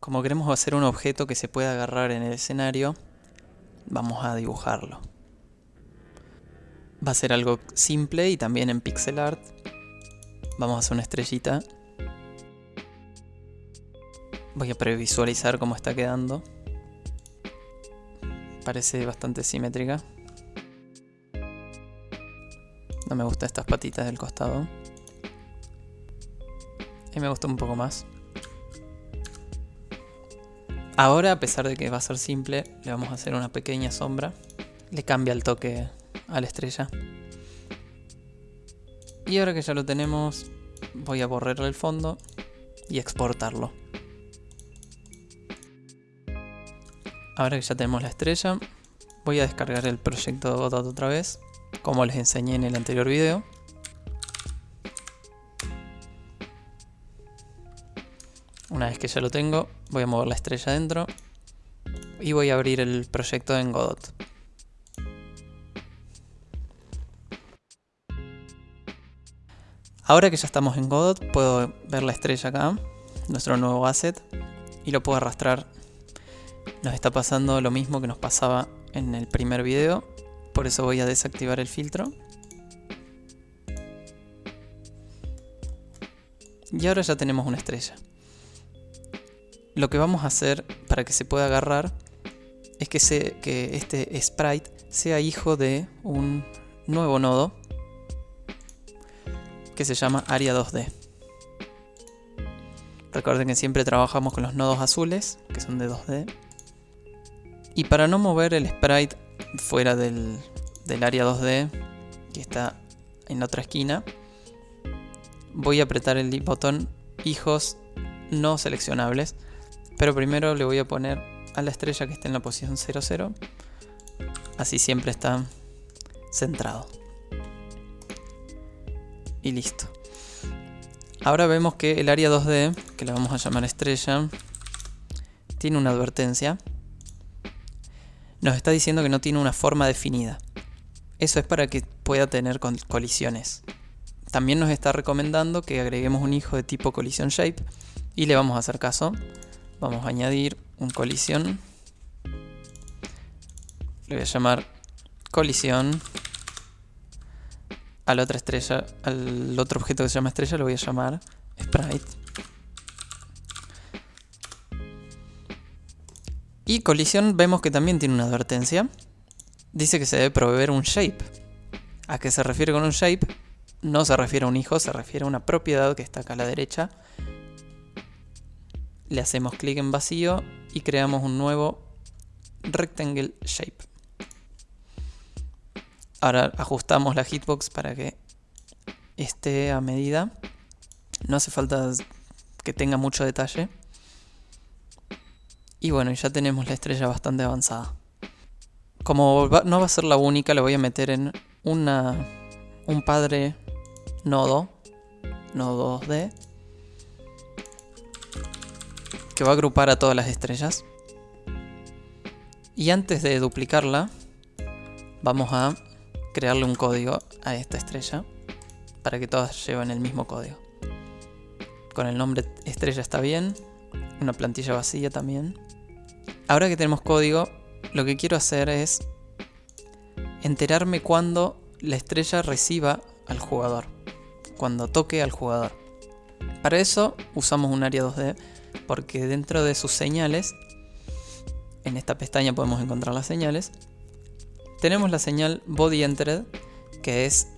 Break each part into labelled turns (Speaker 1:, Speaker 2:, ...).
Speaker 1: Como queremos hacer un objeto que se pueda agarrar en el escenario, vamos a dibujarlo. Va a ser algo simple y también en pixel art. Vamos a hacer una estrellita. Voy a previsualizar cómo está quedando. Parece bastante simétrica. No me gustan estas patitas del costado. Y me gusta un poco más. Ahora, a pesar de que va a ser simple, le vamos a hacer una pequeña sombra. Le cambia el toque a la estrella. Y ahora que ya lo tenemos, voy a borrarle el fondo y exportarlo. Ahora que ya tenemos la estrella, voy a descargar el proyecto Godot otra vez, como les enseñé en el anterior video. Una vez que ya lo tengo, voy a mover la estrella dentro y voy a abrir el proyecto en Godot. Ahora que ya estamos en Godot, puedo ver la estrella acá, nuestro nuevo asset, y lo puedo arrastrar. Nos está pasando lo mismo que nos pasaba en el primer video, por eso voy a desactivar el filtro. Y ahora ya tenemos una estrella. Lo que vamos a hacer para que se pueda agarrar es que, se, que este sprite sea hijo de un nuevo nodo que se llama área 2D. Recuerden que siempre trabajamos con los nodos azules, que son de 2D. Y para no mover el sprite fuera del, del área 2D, que está en la otra esquina, voy a apretar el botón hijos no seleccionables. Pero primero le voy a poner a la estrella que está en la posición 00. Así siempre está centrado y listo. Ahora vemos que el área 2D, que la vamos a llamar estrella, tiene una advertencia. Nos está diciendo que no tiene una forma definida. Eso es para que pueda tener colisiones. También nos está recomendando que agreguemos un hijo de tipo collision shape y le vamos a hacer caso. Vamos a añadir un colisión. Le voy a llamar colisión a la otra estrella, al otro objeto que se llama estrella lo voy a llamar sprite. Y colisión vemos que también tiene una advertencia. Dice que se debe proveer un shape. ¿A qué se refiere con un shape? No se refiere a un hijo, se refiere a una propiedad que está acá a la derecha. Le hacemos clic en vacío y creamos un nuevo rectangle shape. Ahora ajustamos la hitbox para que esté a medida. No hace falta que tenga mucho detalle. Y bueno, ya tenemos la estrella bastante avanzada. Como no va a ser la única, la voy a meter en una, un padre nodo, nodo 2D, que va a agrupar a todas las estrellas. Y antes de duplicarla, vamos a crearle un código a esta estrella para que todas lleven el mismo código. Con el nombre estrella está bien, una plantilla vacía también. Ahora que tenemos código, lo que quiero hacer es enterarme cuando la estrella reciba al jugador, cuando toque al jugador. Para eso usamos un área 2D porque dentro de sus señales, en esta pestaña podemos encontrar las señales, tenemos la señal body entered, que es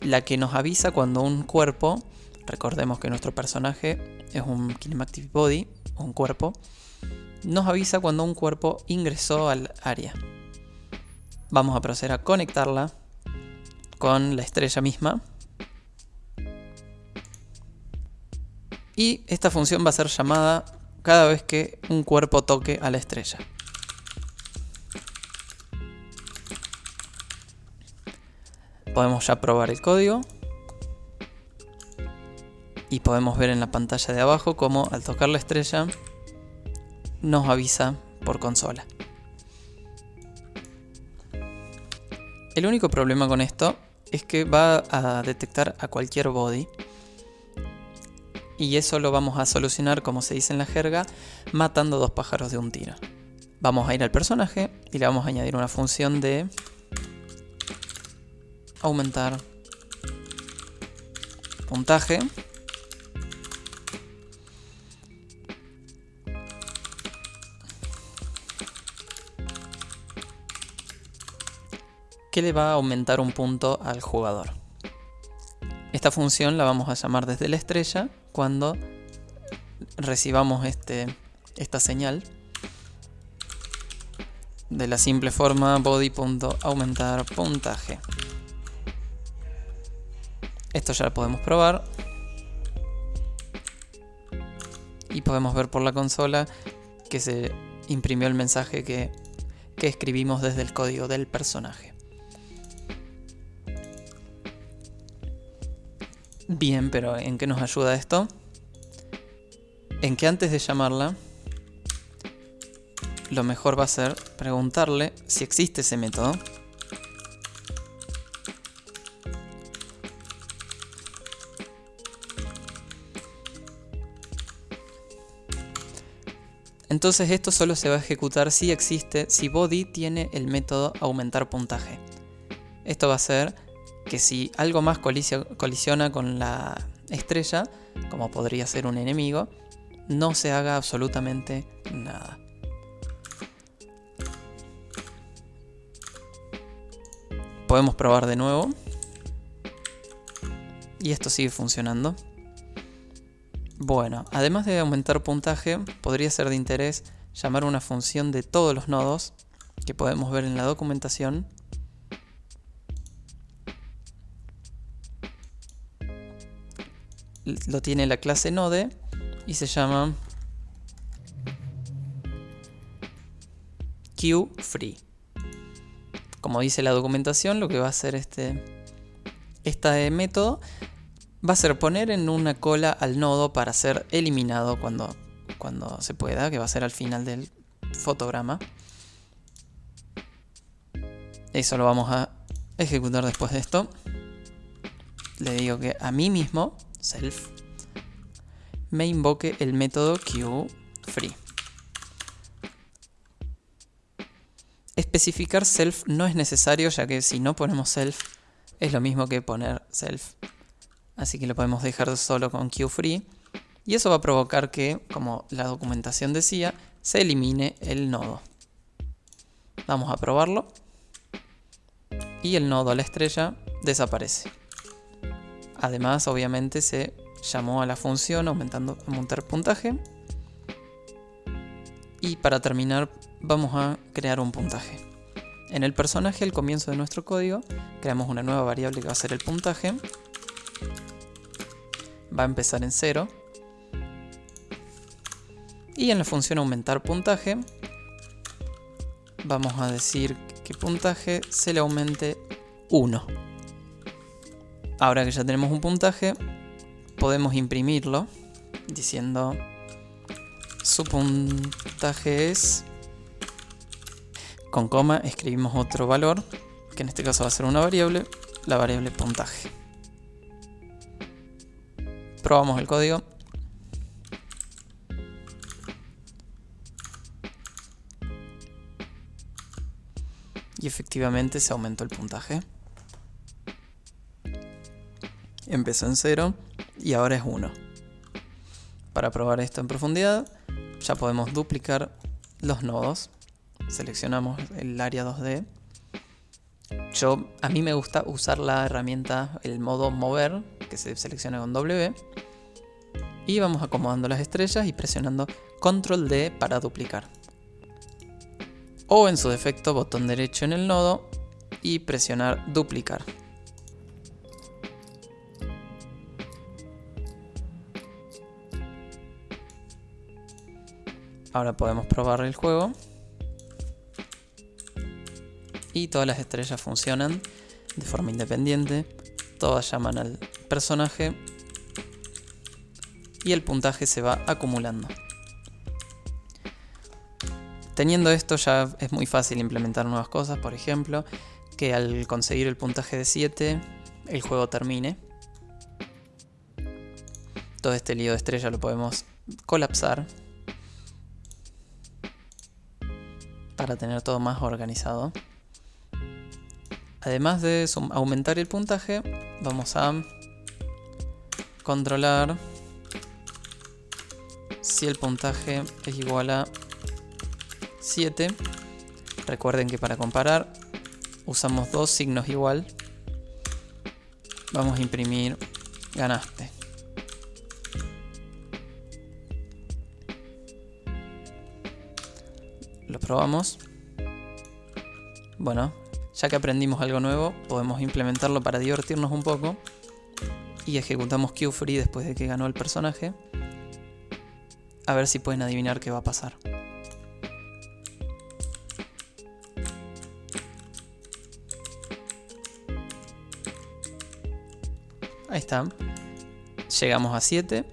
Speaker 1: la que nos avisa cuando un cuerpo, recordemos que nuestro personaje es un kinematic body, un cuerpo, nos avisa cuando un cuerpo ingresó al área. Vamos a proceder a conectarla con la estrella misma. Y esta función va a ser llamada cada vez que un cuerpo toque a la estrella. Podemos ya probar el código. Y podemos ver en la pantalla de abajo cómo al tocar la estrella nos avisa por consola. El único problema con esto es que va a detectar a cualquier body. Y eso lo vamos a solucionar, como se dice en la jerga, matando dos pájaros de un tiro. Vamos a ir al personaje y le vamos a añadir una función de aumentar puntaje. que le va a aumentar un punto al jugador. Esta función la vamos a llamar desde la estrella cuando recibamos este, esta señal de la simple forma body.aumentar puntaje. Esto ya lo podemos probar. Y podemos ver por la consola que se imprimió el mensaje que, que escribimos desde el código del personaje. Bien, pero ¿en qué nos ayuda esto? En que antes de llamarla, lo mejor va a ser preguntarle si existe ese método. Entonces esto solo se va a ejecutar si existe, si body tiene el método aumentar puntaje. Esto va a ser que si algo más colisiona con la estrella, como podría ser un enemigo, no se haga absolutamente nada. Podemos probar de nuevo. Y esto sigue funcionando. Bueno, además de aumentar puntaje, podría ser de interés llamar una función de todos los nodos que podemos ver en la documentación lo tiene la clase node y se llama queueFree. Como dice la documentación, lo que va a hacer este, este método va a ser poner en una cola al nodo para ser eliminado cuando, cuando se pueda, que va a ser al final del fotograma. Eso lo vamos a ejecutar después de esto. Le digo que a mí mismo self, me invoque el método queueFree. Especificar self no es necesario ya que si no ponemos self es lo mismo que poner self. Así que lo podemos dejar solo con queueFree. Y eso va a provocar que, como la documentación decía, se elimine el nodo. Vamos a probarlo. Y el nodo a la estrella desaparece. Además, obviamente, se llamó a la función aumentando aumentar puntaje. Y para terminar, vamos a crear un puntaje. En el personaje, al comienzo de nuestro código, creamos una nueva variable que va a ser el puntaje. Va a empezar en 0. Y en la función aumentar puntaje, vamos a decir que puntaje se le aumente 1. Ahora que ya tenemos un puntaje, podemos imprimirlo diciendo su puntaje es con coma escribimos otro valor que en este caso va a ser una variable la variable puntaje. Probamos el código. Y efectivamente se aumentó el puntaje empezó en 0 y ahora es 1. Para probar esto en profundidad, ya podemos duplicar los nodos. Seleccionamos el área 2D. Yo, a mí me gusta usar la herramienta, el modo mover, que se selecciona con W. Y vamos acomodando las estrellas y presionando Control D para duplicar. O en su defecto, botón derecho en el nodo y presionar duplicar. Ahora podemos probar el juego. Y todas las estrellas funcionan de forma independiente. Todas llaman al personaje. Y el puntaje se va acumulando. Teniendo esto ya es muy fácil implementar nuevas cosas. Por ejemplo, que al conseguir el puntaje de 7 el juego termine. Todo este lío de estrella lo podemos colapsar para tener todo más organizado. Además de aumentar el puntaje, vamos a controlar si el puntaje es igual a 7. Recuerden que para comparar usamos dos signos igual. Vamos a imprimir ganaste. Probamos. Bueno, ya que aprendimos algo nuevo, podemos implementarlo para divertirnos un poco. Y ejecutamos QFree después de que ganó el personaje. A ver si pueden adivinar qué va a pasar. Ahí está. Llegamos a 7.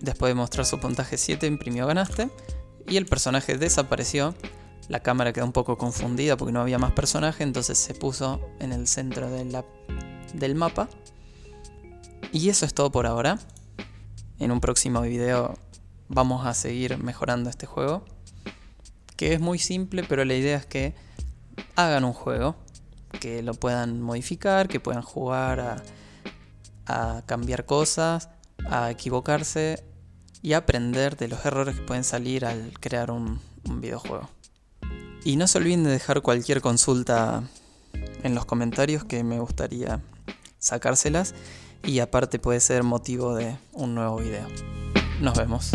Speaker 1: Después de mostrar su puntaje 7, imprimió ganaste. Y el personaje desapareció. La cámara quedó un poco confundida porque no había más personaje, entonces se puso en el centro del mapa. Y eso es todo por ahora. En un próximo video vamos a seguir mejorando este juego. Que es muy simple, pero la idea es que hagan un juego. Que lo puedan modificar, que puedan jugar a, cambiar cosas, a equivocarse y aprender de los errores que pueden salir al crear un videojuego. Y no se olviden de dejar cualquier consulta en los comentarios que me gustaría sacárselas y aparte puede ser motivo de un nuevo video. Nos vemos.